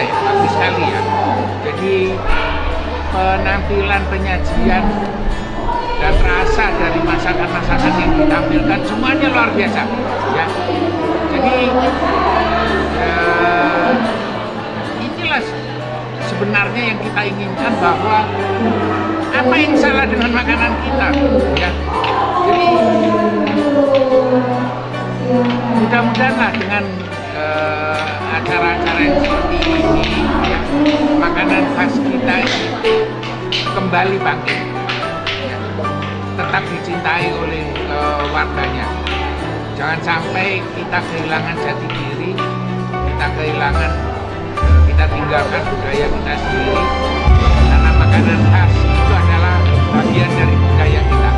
saya bagus sekali ya. Jadi penampilan penyajian dan rasa dari masakan-masakan yang ditampilkan semuanya luar biasa ya. Jadi eh, inilah sebenarnya yang kita inginkan bahwa apa yang salah dengan makanan kita ya. Jadi mudah-mudahan dengan eh, acara-acara seperti ini makanan khas kita itu kembali bangkit. Ya, tetap dicintai oleh eh, warganya. Jangan sampai kita kehilangan jati diri kita kehilangan kita tinggalkan budaya kita sendiri. Karena makanan khas itu adalah bagian dari budaya kita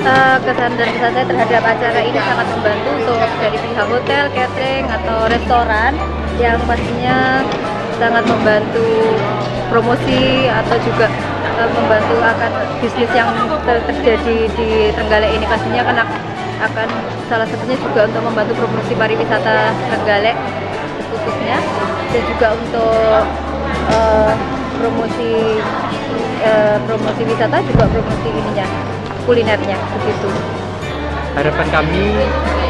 Eh, kesan dan kesan saya terhadap acara ini sangat membantu untuk dari pihak hotel, catering atau restoran yang pastinya sangat membantu promosi atau juga eh, membantu akan bisnis yang ter- terjadi di Trenggalek ini. Pastinya kan ak- akan salah satunya juga untuk membantu promosi pariwisata Trenggalek khususnya dan juga untuk eh, promosi eh, promosi wisata juga promosi ininya kulinernya begitu. harapan kami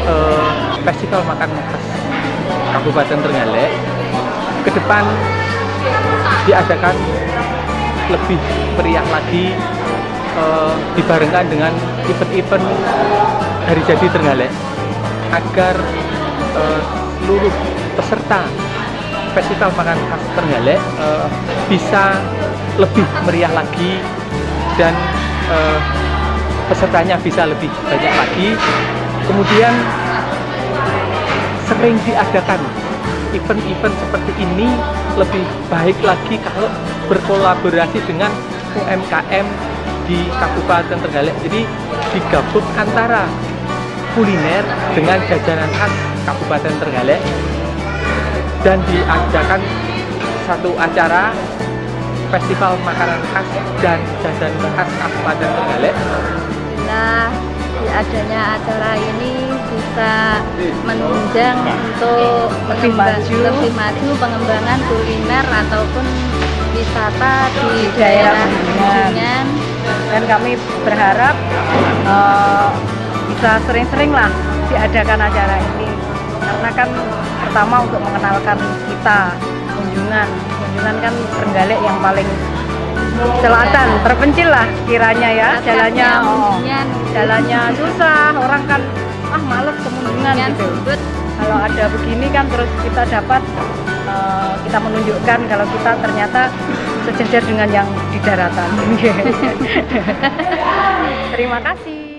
eh, festival makanan khas Kabupaten Trenggalek ke depan diadakan lebih meriah lagi eh, dibarengkan dengan event-event Hari Jadi Trenggalek agar eh, seluruh peserta festival makanan khas Trenggalek eh, bisa lebih meriah lagi dan eh, pesertanya bisa lebih banyak lagi. Kemudian sering diadakan event-event seperti ini lebih baik lagi kalau berkolaborasi dengan UMKM di Kabupaten Trenggalek. Jadi digabung antara kuliner dengan jajanan khas Kabupaten Trenggalek. Dan diadakan satu acara festival makanan khas dan jajanan khas Kabupaten Trenggalek Di adanya acara ini bisa menunjang untuk Lebih maju. lebih maju pengembangan kuliner ataupun wisata di daerah Kuningan. Dan kami berharap eh, bisa sering-sering lah diadakan acara ini karena kan pertama untuk mengenalkan kita kunjungan kunjungan kan Trenggalek yang paling selatan terpencil lah kiranya ya jalannya oh, jalannya susah orang kan ah males kemunjungan Kuningan, gitu kalau ada begini kan terus kita dapat eh, kita menunjukkan kalau kita ternyata sejajar dengan yang di daratan. Terima kasih.